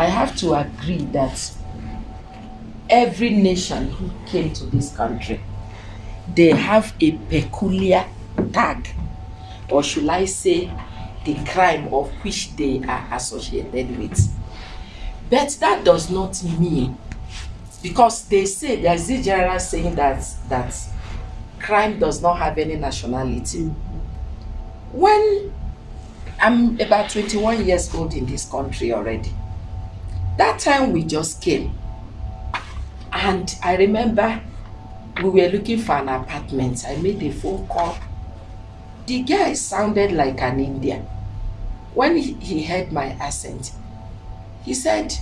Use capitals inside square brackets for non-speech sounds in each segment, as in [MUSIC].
I have to agree that every nation who came to this country, they have a peculiar tag, or should I say, the crime of which they are associated with. But that does not mean, because they say there's a general saying that that crime does not have any nationality. When I'm about 21 years old in this country already, that time we just came, and I remember we were looking for an apartment. I made a phone call. The guy sounded like an Indian. When he, he heard my accent, he said,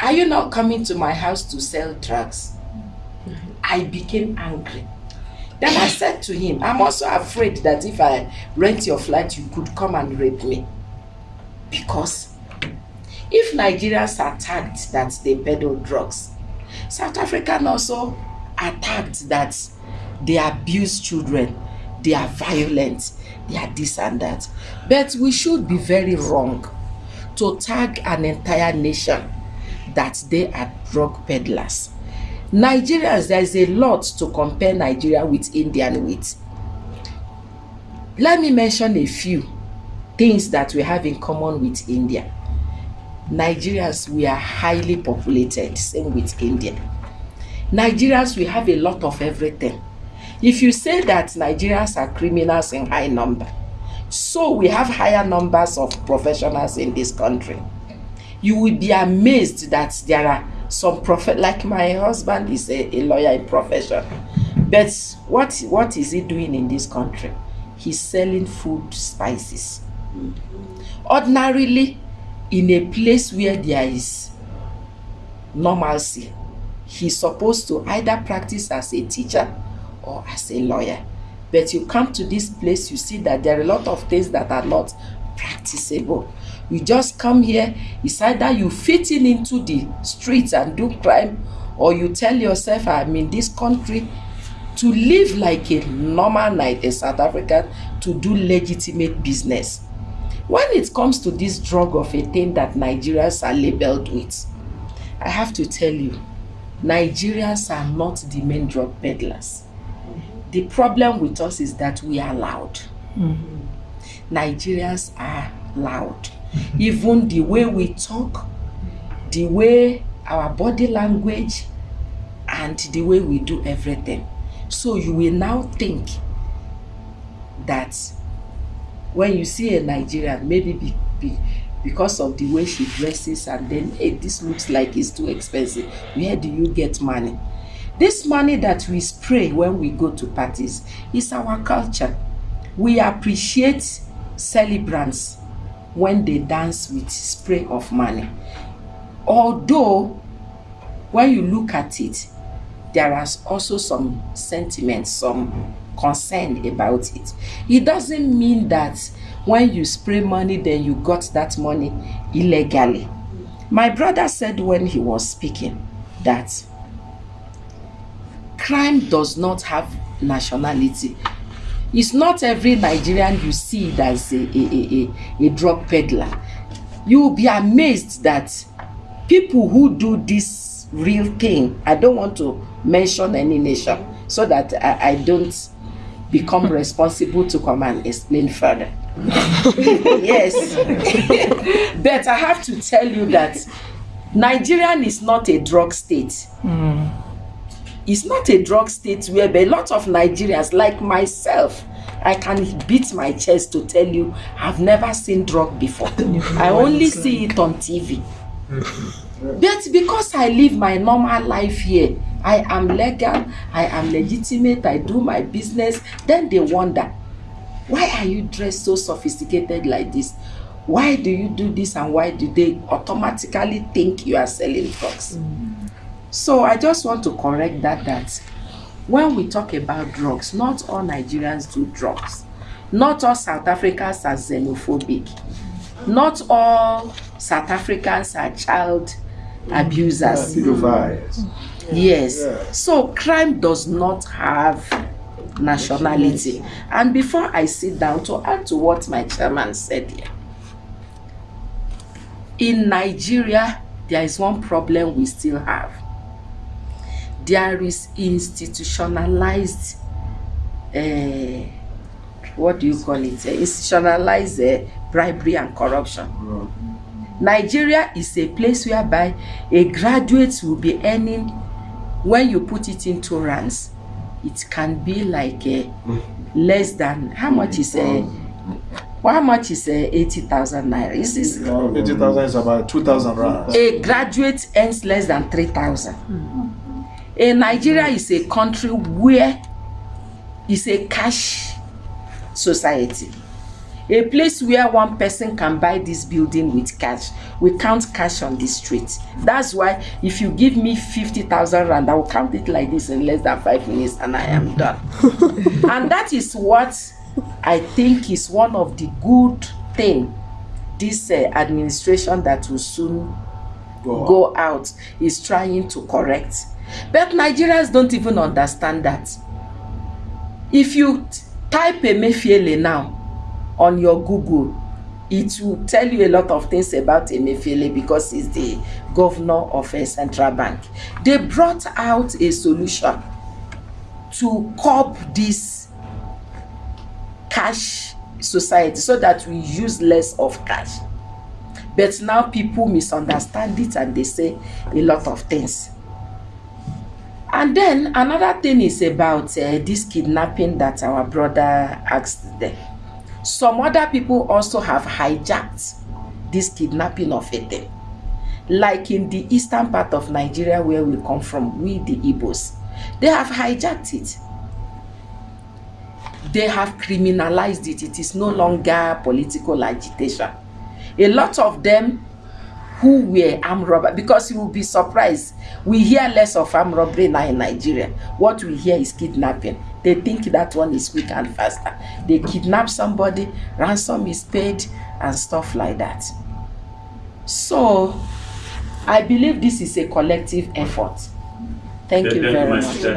Are you not coming to my house to sell drugs? I became angry. Then I said to him, I'm also afraid that if I rent your flat, you could come and rape me. Because if Nigerians are tagged that they peddle drugs, South African also attacked that they abuse children, they are violent, they are this and that. But we should be very wrong to tag an entire nation that they are drug peddlers. Nigerians, there is a lot to compare Nigeria with India with. Let me mention a few things that we have in common with India. Nigerians, we are highly populated, same with India. Nigerians, we have a lot of everything. If you say that Nigerians are criminals in high number, so we have higher numbers of professionals in this country. You will be amazed that there are some prophet like my husband is a, a lawyer in profession. But what what is he doing in this country? He's selling food spices. Ordinarily, in a place where there is normalcy, he's supposed to either practice as a teacher or as a lawyer. But you come to this place, you see that there are a lot of things that are not practicable. You just come here, it's either you fit in into the streets and do crime, or you tell yourself, I'm in this country to live like a normal night, a South African, to do legitimate business. When it comes to this drug of a thing that Nigerians are labeled with, I have to tell you, Nigerians are not the main drug peddlers. The problem with us is that we are loud. Mm-hmm. Nigerians are loud. Even the way we talk, the way our body language, and the way we do everything. So you will now think that when you see a Nigerian, maybe be, be, because of the way she dresses, and then hey, this looks like it's too expensive. Where do you get money? This money that we spray when we go to parties is our culture. We appreciate celebrants when they dance with spray of money. Although, when you look at it, there is also some sentiment, some concern about it. It doesn't mean that when you spray money, then you got that money illegally. My brother said when he was speaking that crime does not have nationality. It's not every Nigerian you see that's a, a, a, a, a drug peddler. You will be amazed that people who do this real thing, I don't want to mention any nation so that I, I don't become responsible to come and explain further. [LAUGHS] yes. [LAUGHS] but I have to tell you that Nigerian is not a drug state. It's not a drug state where a lot of Nigerians, like myself, I can beat my chest to tell you I've never seen drug before. [LAUGHS] I only see it on TV. But because I live my normal life here, I am legal, I am legitimate, I do my business, then they wonder, why are you dressed so sophisticated like this? Why do you do this and why do they automatically think you are selling drugs? So I just want to correct that that when we talk about drugs, not all Nigerians do drugs. Not all South Africans are xenophobic. Not all South Africans are child abusers. Pedophiles. Yes. Yeah. So crime does not have nationality. And before I sit down to add to what my chairman said here, in Nigeria, there is one problem we still have. There is institutionalized, uh, what do you call it? Uh, institutionalized uh, bribery and corruption. Nigeria is a place whereby a graduate will be earning, when you put it into rands, it can be like a less than, how much is a, well, how much is uh, 80,000 naira? Is this? 80,000 is about 2,000 rands. A graduate earns less than 3,000. A Nigeria is a country where is a cash society. A place where one person can buy this building with cash. We count cash on the street. That's why if you give me 50,000 rand, I will count it like this in less than five minutes and I am done. [LAUGHS] and that is what I think is one of the good thing this uh, administration that will soon Go go out is trying to correct. But Nigerians don't even understand that. If you t- type Emefiele now on your Google, it will tell you a lot of things about Emefiele because he's the governor of a central bank. They brought out a solution to curb this cash society so that we use less of cash. But now people misunderstand it and they say a lot of things. And then another thing is about uh, this kidnapping that our brother asked them. Some other people also have hijacked this kidnapping of thing. Like in the eastern part of Nigeria where we come from, we the Igbos, they have hijacked it. They have criminalized it. It is no longer political agitation. A lot of them who were armed robber because you will be surprised. We hear less of armed robbery now in nigeria. What we hear is kidnapping. They think that one is quick and faster. They kidnap somebody ransom is paid and stuff like that. So i believe this is a collective effort. Thank you very much